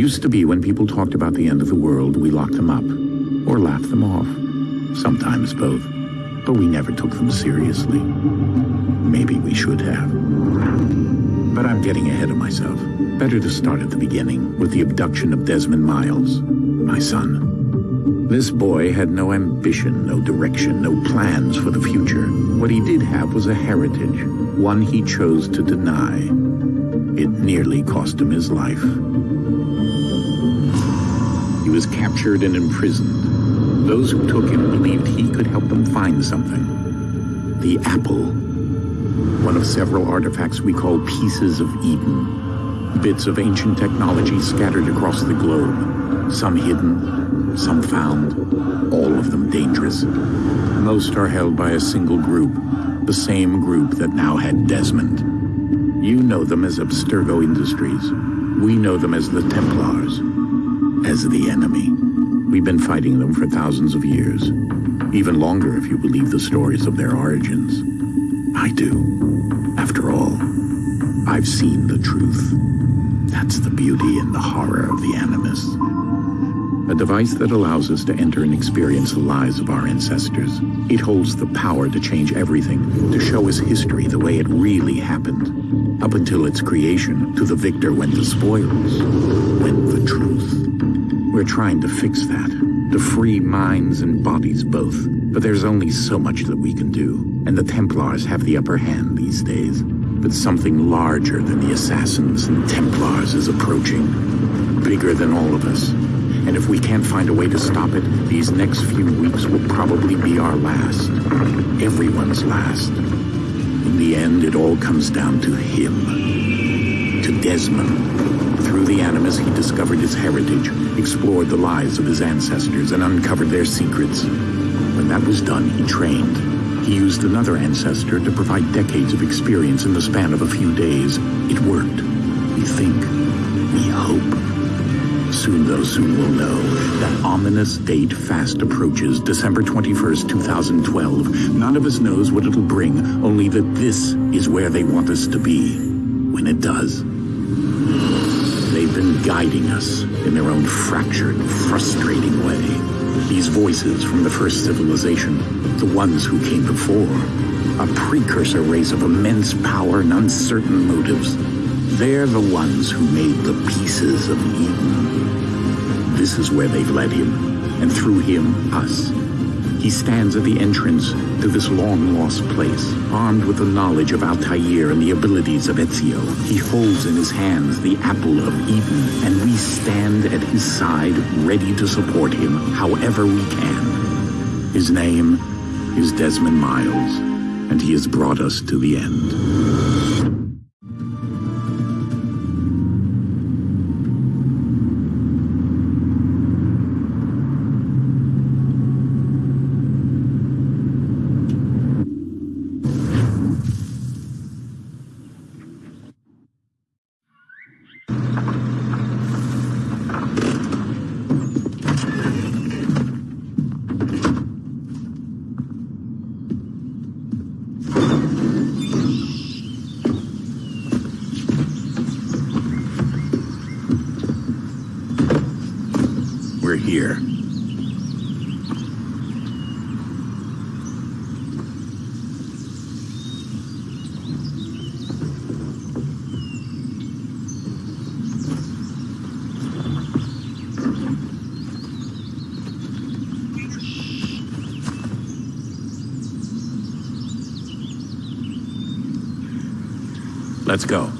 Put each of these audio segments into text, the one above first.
Used to be when people talked about the end of the world, we locked them up. Or laughed them off. Sometimes both. But we never took them seriously. Maybe we should have. But I'm getting ahead of myself. Better to start at the beginning, with the abduction of Desmond Miles, my son. This boy had no ambition, no direction, no plans for the future. What he did have was a heritage, one he chose to deny. It nearly cost him his life. Was captured and imprisoned. Those who took him believed he could help them find something. The apple. One of several artifacts we call pieces of Eden. Bits of ancient technology scattered across the globe. Some hidden, some found, all of them dangerous. Most are held by a single group, the same group that now had Desmond. You know them as Abstergo Industries. We know them as the Templars as the enemy. We've been fighting them for thousands of years. Even longer if you believe the stories of their origins. I do. After all, I've seen the truth. That's the beauty and the horror of the Animus. A device that allows us to enter and experience the lives of our ancestors. It holds the power to change everything, to show us history the way it really happened. Up until its creation, to the victor went the spoils, went the truth. We're trying to fix that, to free minds and bodies both. But there's only so much that we can do, and the Templars have the upper hand these days. But something larger than the Assassins and Templars is approaching, bigger than all of us. And if we can't find a way to stop it, these next few weeks will probably be our last. Everyone's last. In the end, it all comes down to him. To Desmond. Through the Animus, he discovered his heritage, explored the lives of his ancestors, and uncovered their secrets. When that was done, he trained. He used another ancestor to provide decades of experience in the span of a few days. It worked. We think. We hope. Soon, though, soon we'll know. That ominous date fast approaches, December 21st, 2012. None of us knows what it'll bring, only that this is where they want us to be. When it does. They've been guiding us in their own fractured, frustrating way. These voices from the first civilization, the ones who came before, a precursor race of immense power and uncertain motives. They're the ones who made the pieces of Eden. This is where they've led him, and through him, us. He stands at the entrance to this long-lost place, armed with the knowledge of Altair and the abilities of Ezio. He holds in his hands the Apple of Eden, and we stand at his side, ready to support him however we can. His name is Desmond Miles, and he has brought us to the end. We're here. Let's go.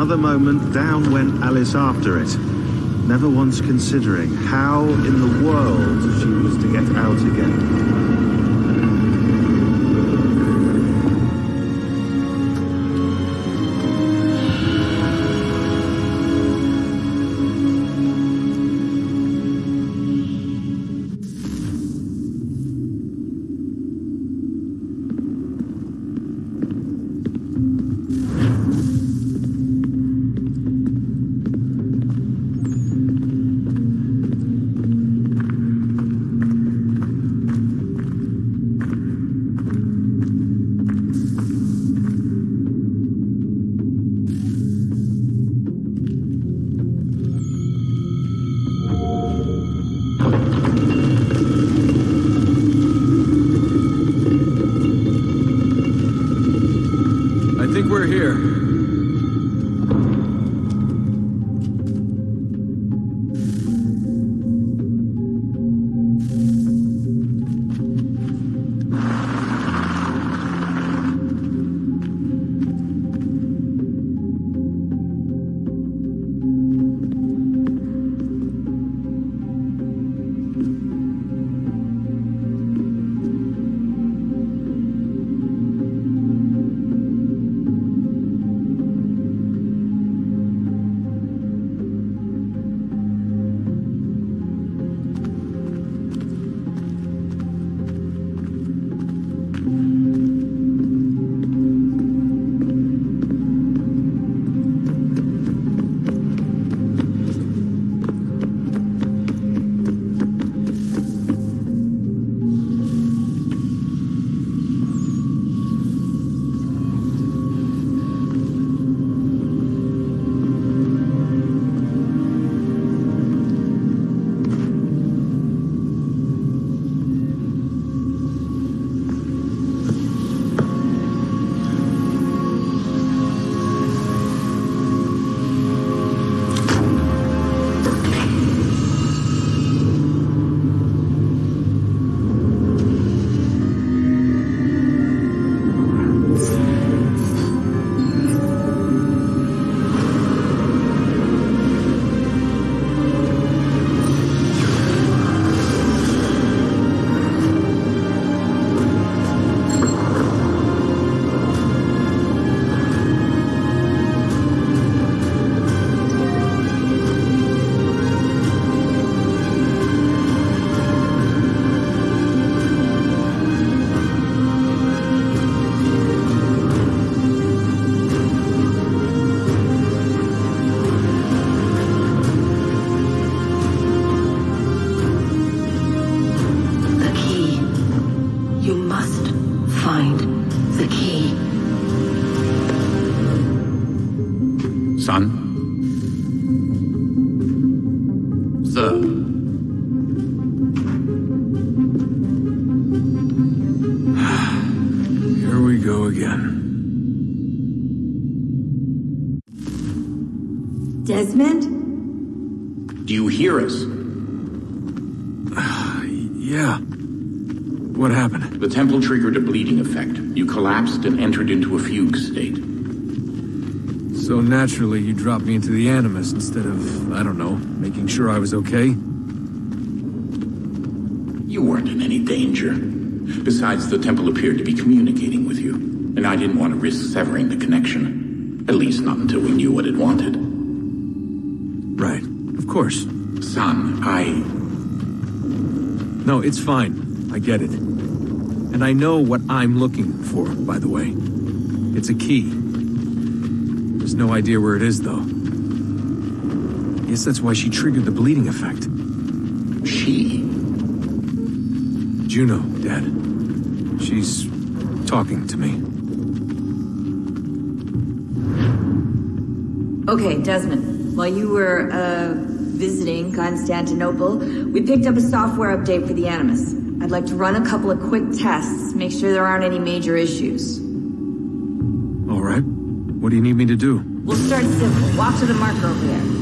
Another moment, down went Alice after it, never once considering how in the world she was to get out again. mind. You collapsed and entered into a fugue state. So naturally, you dropped me into the Animus instead of, I don't know, making sure I was okay? You weren't in any danger. Besides, the temple appeared to be communicating with you, and I didn't want to risk severing the connection. At least not until we knew what it wanted. Right. Of course. Son, I... No, it's fine. I get it. And I know what I'm looking for, by the way. It's a key. There's no idea where it is, though. Guess that's why she triggered the bleeding effect. She? Juno, Dad. She's talking to me. Okay, Desmond. While you were, uh, visiting Constantinople, we picked up a software update for the Animus. I'd like to run a couple of quick tests, make sure there aren't any major issues. All right. What do you need me to do? We'll start simple. Walk to the marker over there.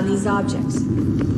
On these objects.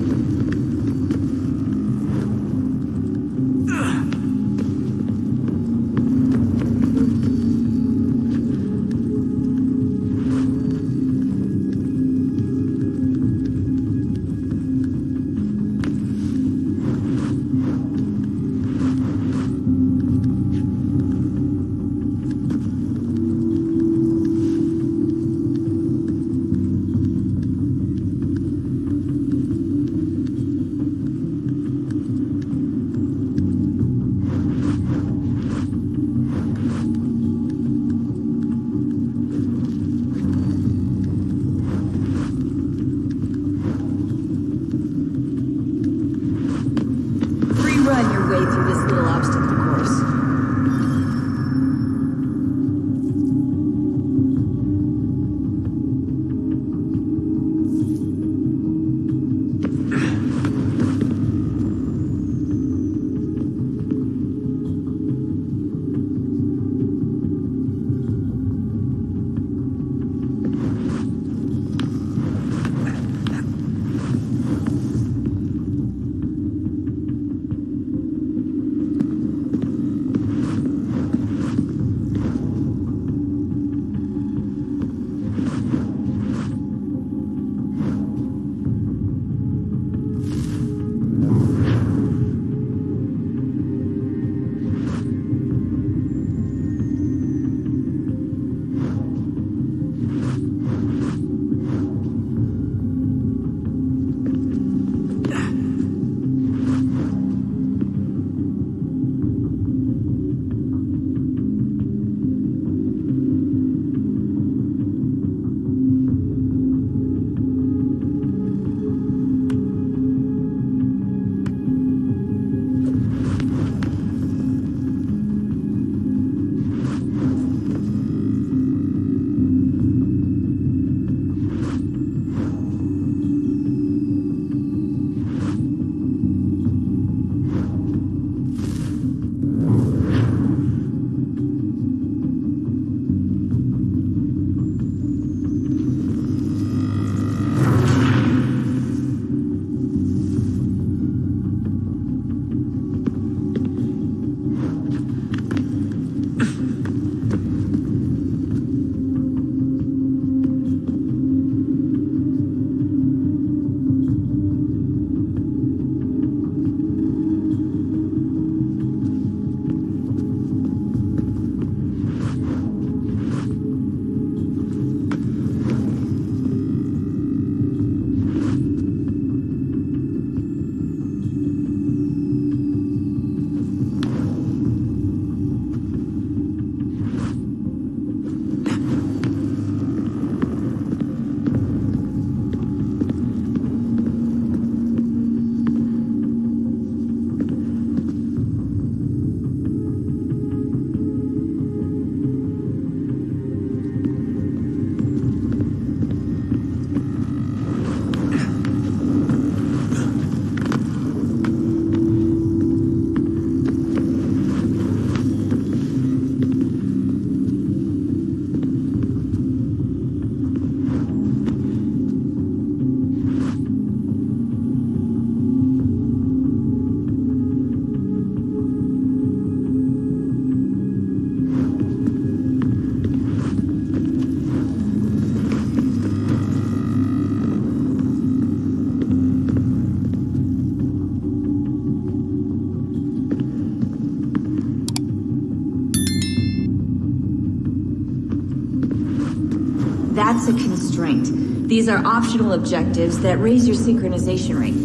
That's a constraint. These are optional objectives that raise your synchronization rate.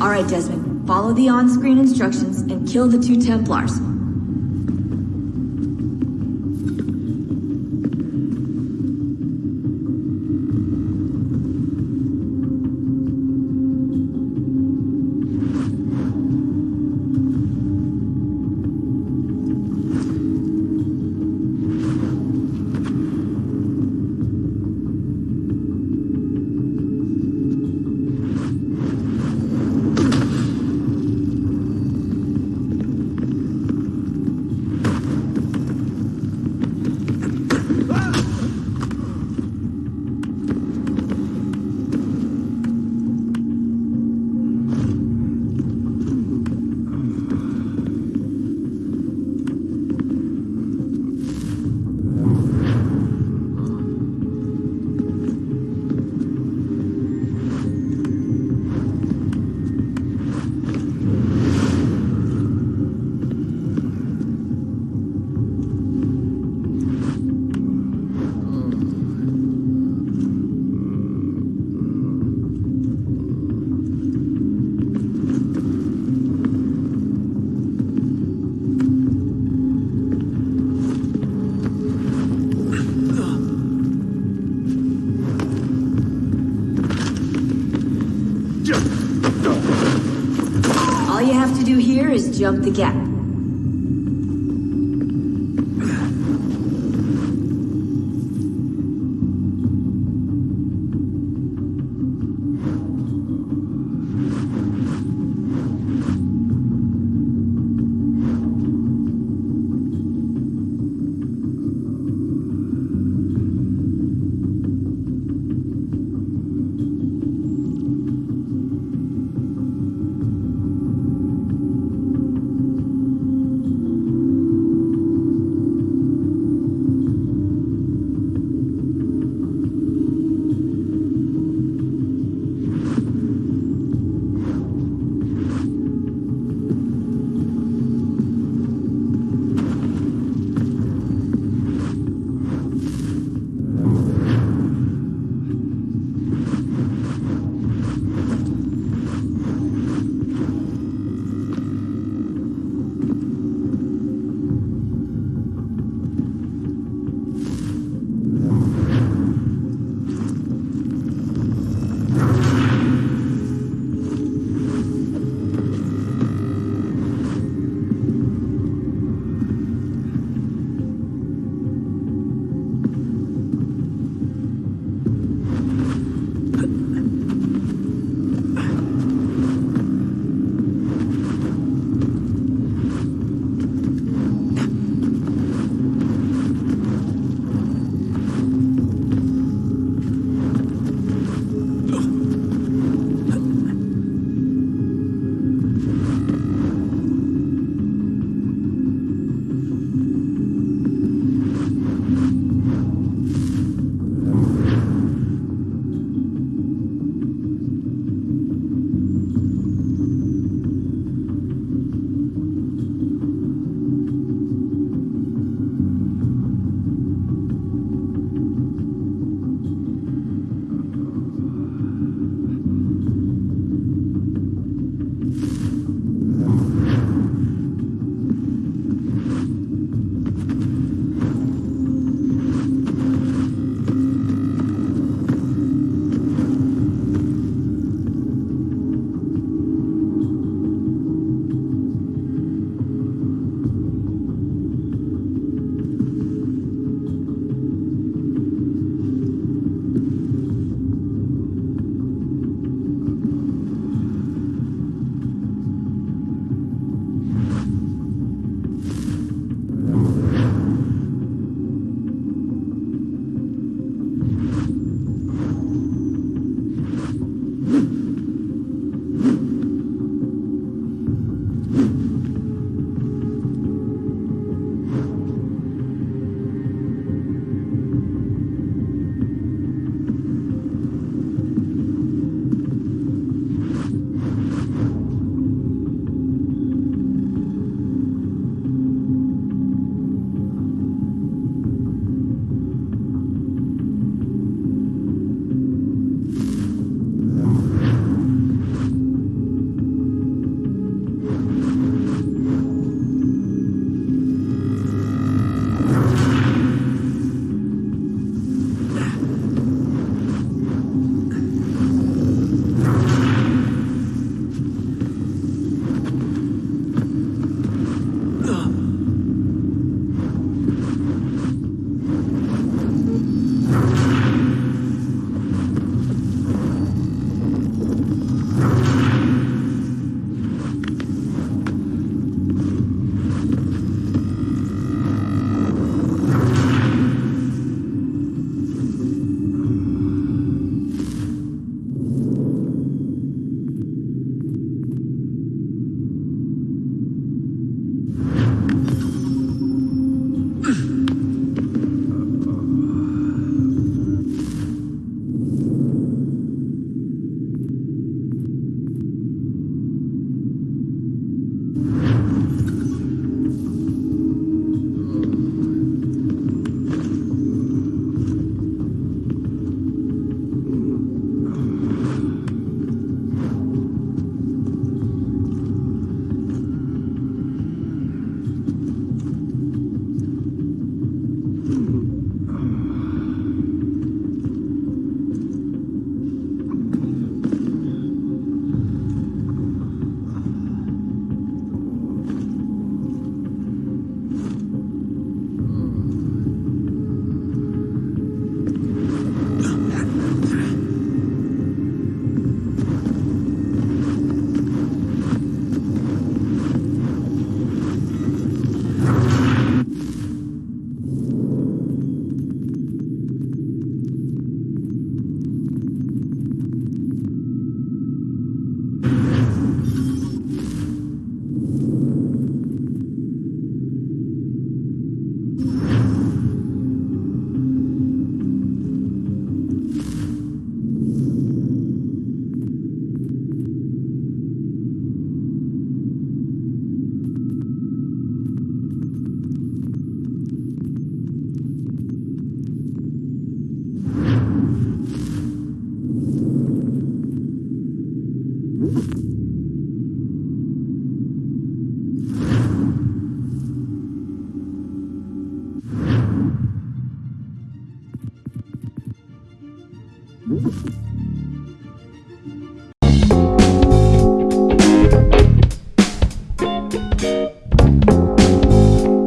All right, Desmond. Follow the on-screen instructions and kill the two Templars. All you have to do here is jump the gap.